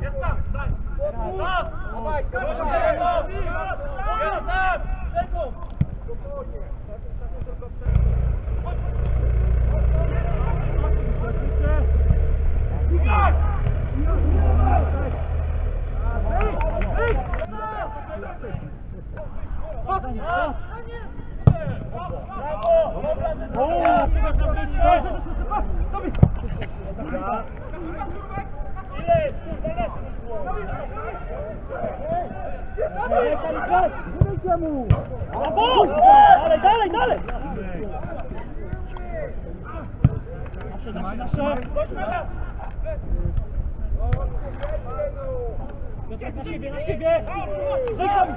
Jest tam, stań! Stop! Stop! Stop! Dalej, dalej, dalej! Nasze, nasze, nasze! Piotrek na siebie, na siebie! Żegnam!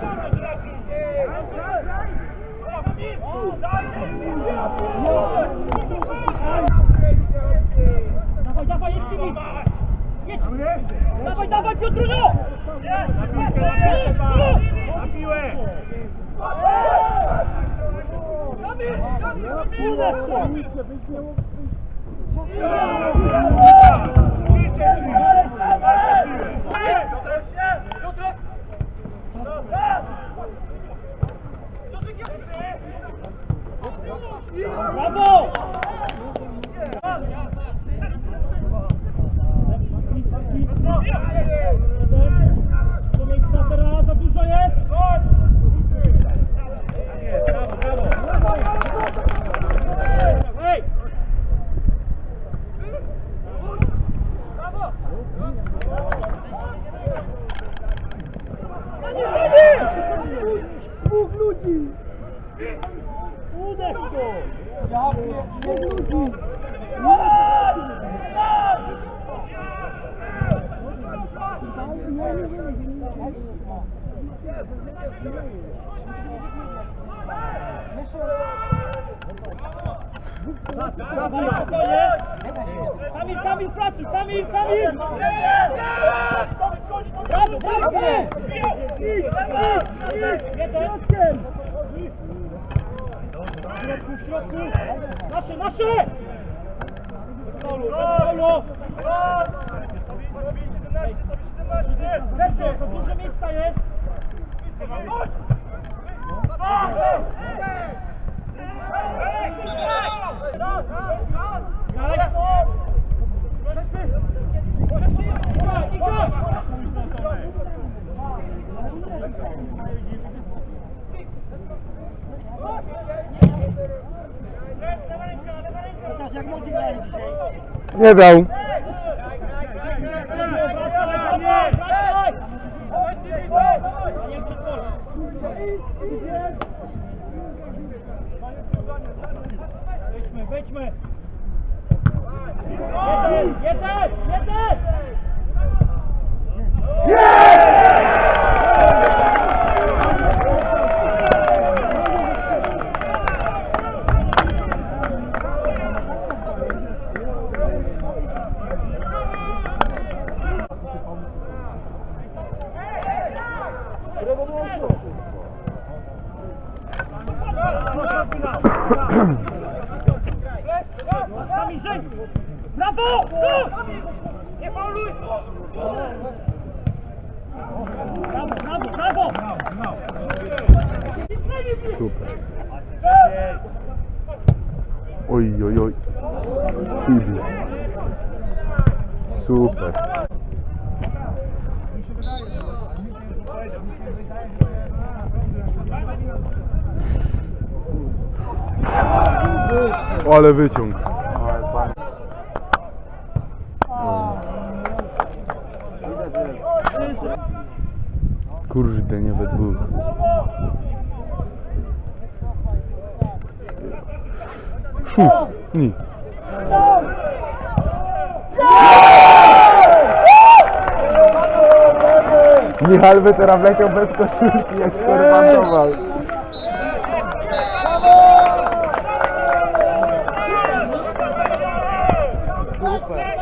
Dawaj, dawaj, jedź tymi! Jedź! Dawaj, dawaj, Piotrunio! Na piłę! Brawo! Gol! Kamil, Kamil, pracuj! Kamil, Kamil! Brawo, brawo! Jeden! W środku, w środku! Nasze, nasze! Solu, solu! Lecę, to dużo miejsca jest! jak młodzi grali dzisiaj. Nie dał. kaçma. Yeter, yeter, yeter. Yeah! Ahem. Żeń! Brawo! Tu! Nie fauluj! Brawo, brawo, brawo! Super. Oj, oj, oj. Kibla. Super. Ale wyciąg. Kurde, nie we dwóch. Szu, ni. Michal by teraz wleciał bez koszulki, jak skorwandował. Super.